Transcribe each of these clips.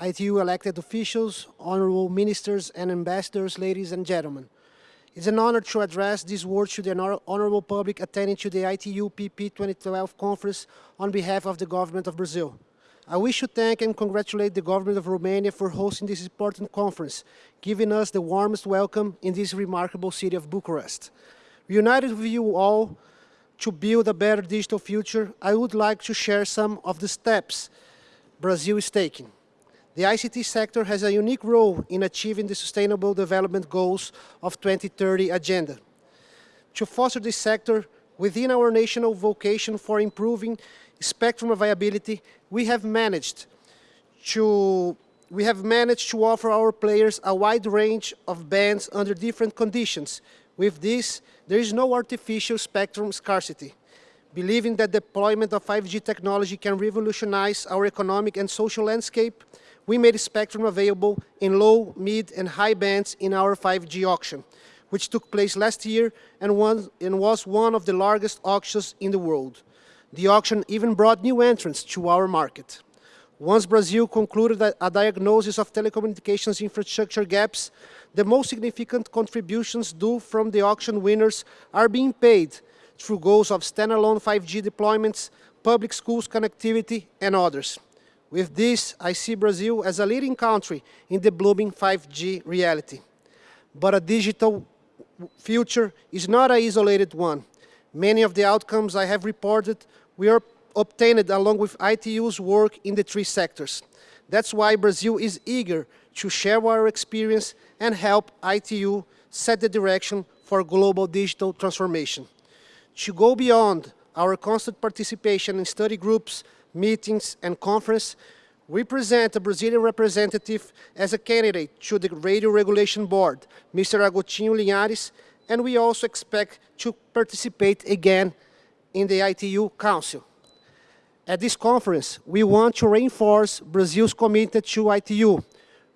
ITU elected officials, honorable ministers and ambassadors, ladies and gentlemen. It's an honor to address these words to the honorable public attending to the ITU PP 2012 conference on behalf of the government of Brazil. I wish to thank and congratulate the government of Romania for hosting this important conference, giving us the warmest welcome in this remarkable city of Bucharest. United with you all to build a better digital future, I would like to share some of the steps Brazil is taking. The ICT sector has a unique role in achieving the Sustainable Development Goals of 2030 Agenda. To foster this sector, within our national vocation for improving spectrum availability, we have managed to we have managed to offer our players a wide range of bands under different conditions. With this, there is no artificial spectrum scarcity. Believing that deployment of 5G technology can revolutionize our economic and social landscape, we made spectrum available in low, mid, and high bands in our 5G auction, which took place last year and, was one of the largest auctions in the world. The auction even brought new entrants to our market. Once Brazil concluded a diagnosis of telecommunications infrastructure gaps, the most significant contributions due from the auction winners are being paid through goals of standalone 5G deployments, public schools connectivity, and others. With this, I see Brazil as a leading country in the blooming 5G reality. But a digital future is not an isolated one. Many of the outcomes I have reported were obtained along with ITU's work in the three sectors. That's why Brazil is eager to share our experience and help ITU set the direction for global digital transformation. To go beyond our constant participation in study groups, meetings, and conference, we present a Brazilian representative as a candidate to the Radio Regulation Board, Mr. Agostinho Linhares, and we also expect to participate again in the ITU Council. At this conference, we want to reinforce Brazil's commitment to ITU,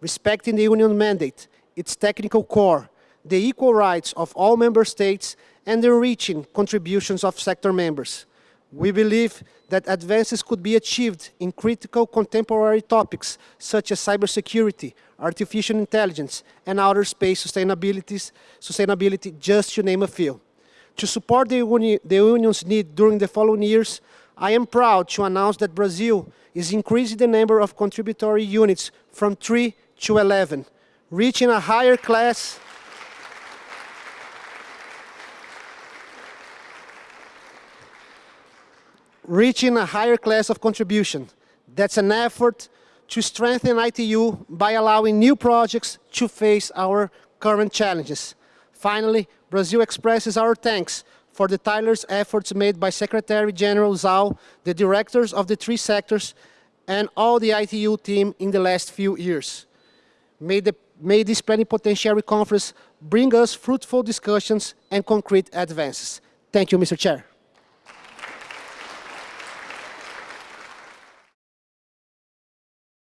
respecting the Union mandate, its technical core, the equal rights of all member states, and the enriching contributions of sector members. We believe that advances could be achieved in critical contemporary topics such as cybersecurity, artificial intelligence, and outer space sustainability, just to name a few. To support the, uni the Union's need during the following years, I am proud to announce that Brazil is increasing the number of contributory units from 3 to 11, reaching a higher class reaching a higher class of contribution. That's an effort to strengthen ITU by allowing new projects to face our current challenges. Finally, Brazil expresses our thanks for the tireless efforts made by Secretary General Zhao, the directors of the three sectors, and all the ITU team in the last few years. May, the, may this plenipotentiary conference bring us fruitful discussions and concrete advances. Thank you, Mr. Chair.